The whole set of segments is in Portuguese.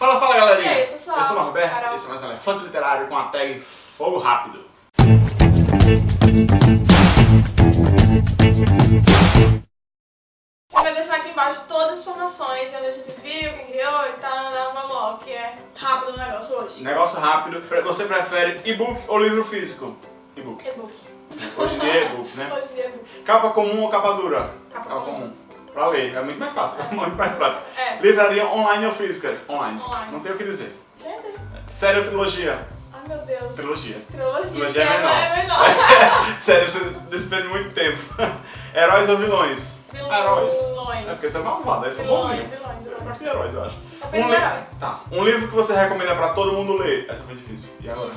Fala, fala galerinha! E aí? Eu sou o Marco Roberto, esse é mais um Elefante Literário com a tag Fogo Rápido. Gente vai deixar aqui embaixo todas as informações, onde a gente viu, quem criou e tal, não, vamos logo, que é rápido o negócio hoje. Negócio rápido, você prefere e-book ou livro físico? E-book. E-book. Hoje em dia é e-book, né? Hoje em dia é e-book. Capa comum ou capa dura? Capa comum. Pra ler, é muito mais fácil, é muito mais prático. É. Livraria online ou física? Online. Online. Não tem o que dizer. Gente, Série ou trilogia? ai meu Deus. Trilogia. Trilogia, Trilogia é menor. é menor. Sério, você despende muito tempo. Heróis ou vilões? Heróis. Vilões. É porque você é malvado, aí são Vilões, bonzinhos. vilões, Eu vilões. gosto de heróis, eu acho. Depende Um li-. Tá. Um livro que você recomenda pra todo mundo ler. Essa foi difícil. E agora?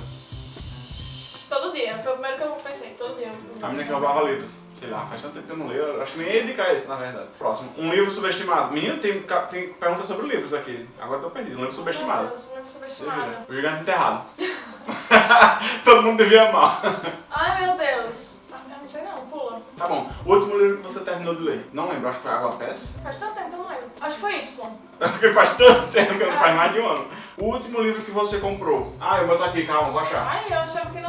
Foi o primeiro que eu pensei, todo dia. A menina que roubava livros. Sei lá, faz tanto tempo que eu não leio. Eu acho que nem ia indicar esse, na verdade. Próximo. Um livro subestimado. Menino, tem, tem perguntas sobre livros aqui. Agora eu tô perdido. Um livro subestimado. Deus, livro Você subestimado. O gigante enterrado. todo mundo devia amar. Ai meu Deus. Ah, eu não sei não, pula. Tá bom. O último livro que você terminou de ler? Não lembro, acho que foi Água Pés. Faz tanto tempo que eu não lembro. Acho que foi Y. Porque faz tanto tempo que não faz mais de um ano. O último livro que você comprou. Ah, eu vou botar aqui, calma, vou achar. Ai, eu achava que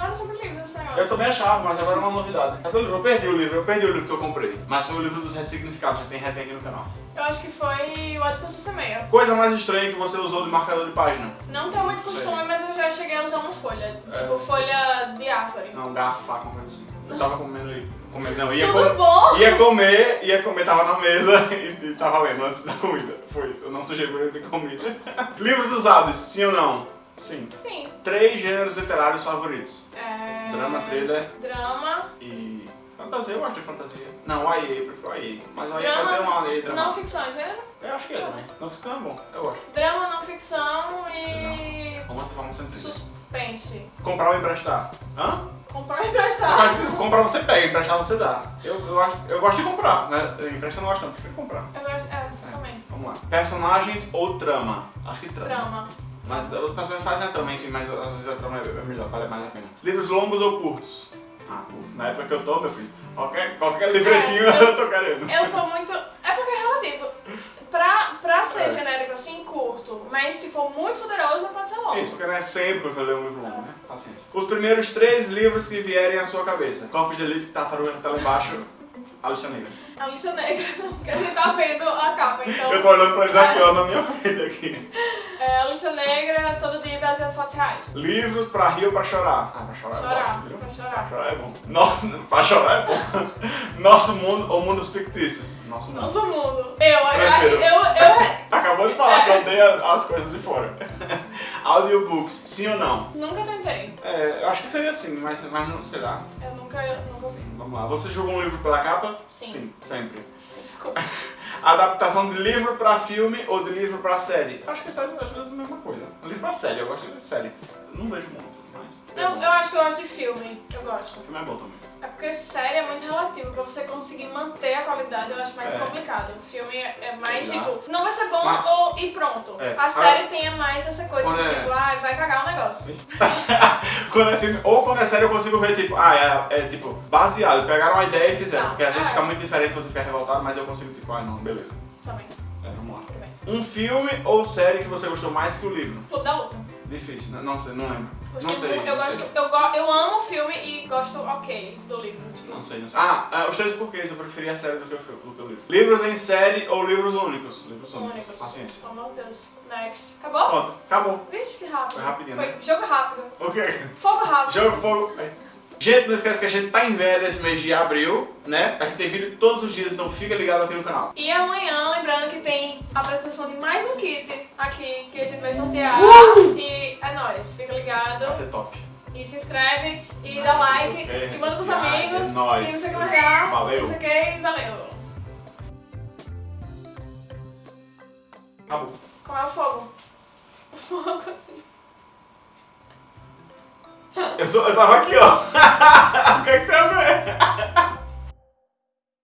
Eu também achava, mas agora é uma novidade. Cadê o livro? Eu perdi o livro, eu perdi o livro que eu comprei. Mas foi o livro dos ressignificados, já tem resenha aqui no canal. Eu acho que foi o Você Semeia. Coisa mais estranha que você usou de marcador de página. Não tenho muito costume, Sei. mas eu já cheguei a usar uma folha. É. Tipo, folha de árvore. Não, garfo, faca, uma coisa assim. Eu tava comendo ali. Comendo, não, ia, Tudo com- bom? ia comer, ia comer, tava na mesa e, e tava lendo antes da comida. Foi isso, eu não sujei por de comida. Livros usados, sim ou não? Sim. Sim. Três gêneros literários favoritos. É... Drama, thriller Drama. e... Fantasia, eu gosto de fantasia. Não, o AIA, eu prefiro o AIA. Mas o Drama, pode ser um AIA drama. Não ficção, gênero. Eu acho que é também. Não ficção é bom, eu gosto. Drama, não ficção e... Romance, vamos sempre. Suspense. Comprar ou emprestar? Hã? Comprar e emprestar. sentido. Comprar você pega, emprestar você dá. Eu, eu, acho, eu gosto de comprar, né? Emprestar eu não gosto não, prefiro comprar. Eu gosto... É, também. Vamos lá. Personagens ou trama? Acho que trama. Drama. Mas as pessoas fazem a trama, enfim, mas às vezes a trama é melhor, vale mais a pena. Livros longos ou curtos? Ah, curtos. Na época que eu tô, meu filho, qualquer, qualquer livretinho É, eu- eu tô querendo. Eu tô muito. É porque é relativo. Pra, pra ser É. genérico assim, curto, mas se for muito poderoso, pode ser longo. Isso, porque não é sempre que você lê um livro longo, né? Paciência. Os primeiros três livros que vierem à sua cabeça. Corpo de Elite, Tartaruga que tá lá embaixo, A Lixa Negra. A lixa negra, que a gente tá vendo a capa, então. Eu tô olhando pra eles aqui, ó, na minha frente aqui. É, a lixa negra, todo dia baseado em fotos reais. Livros pra rir ou pra chorar? Ah, pra chorar é Chorar, bom, viu? pra Pra chorar. chorar é bom. No... pra chorar é bom. Nosso mundo ou mundos fictícios? Nosso mundo. Nosso mundo. Eu, Prefiro. eu, eu, Acabou de falar que eu odeio as coisas de fora. Audiobooks, sim ou não? nunca tentei. É, eu acho que seria sim, mas, mas não sei lá. Eu nunca, eu nunca ouvi. Vamos lá. Você julga um livro pela capa? Sim. sempre. Desculpa. Adaptação de livro pra filme ou de livro pra série? Acho que série às vezes é a mesma coisa. Livro pra série, eu gosto de série. Não vejo muito, mas. É Eu, acho que eu gosto de filme. Eu gosto. O filme é bom também. É porque série é muito relativo, pra você conseguir manter a qualidade eu acho mais É. complicado. O filme é é mais Sei tipo, não vai ser bom Mas- ou e pronto. É. A série tem mais essa coisa de é- tipo, ah, vai cagar o negócio. quando é filme, ou quando é série eu consigo ver, tipo, ah, é, é, tipo, baseado, pegaram uma ideia e fizeram. Tá. Porque às vezes Ah, fica é. muito diferente você ficar revoltado, mas eu consigo, tipo, ah, não, beleza. Também, É, vamos lá. Um filme ou série que você gostou mais que o livro? Clube da Luta. Difícil, né? não sei, não lembro. Não sei, eu, não sei. gosto, eu, go- eu amo o filme e gosto ok do livro. Não sei, não sei. Ah, ah, os três porquês, eu preferia a série do que o, fi- do que o livro. Livros em série ou livros únicos? Livros únicos, Únicos. paciência. Oh meu Deus. Next. Acabou? Pronto, acabou. Vixe, que rápido. Foi rapidinho, Foi né? jogo rápido. Ok. Fogo rápido. Jogo fogo. Aí. Gente, não esquece que a gente tá em velha esse mês de abril, né? A gente tem vídeo todos os dias, então fica ligado aqui no canal. E amanhã, lembrando que tem a apresentação de mais um kit aqui que a gente vai sortear. Uh! É nóis, fica ligado. Vai ser top. E se inscreve e dá like. Ok, e manda pros sociais, amigos. é nóis. E não sei o que vai dar. Valeu. Não sei o que, valeu. Acabou. Como é o fogo? O fogo assim. Eu, sou, eu tava aqui, ó. O que é que tem a ver?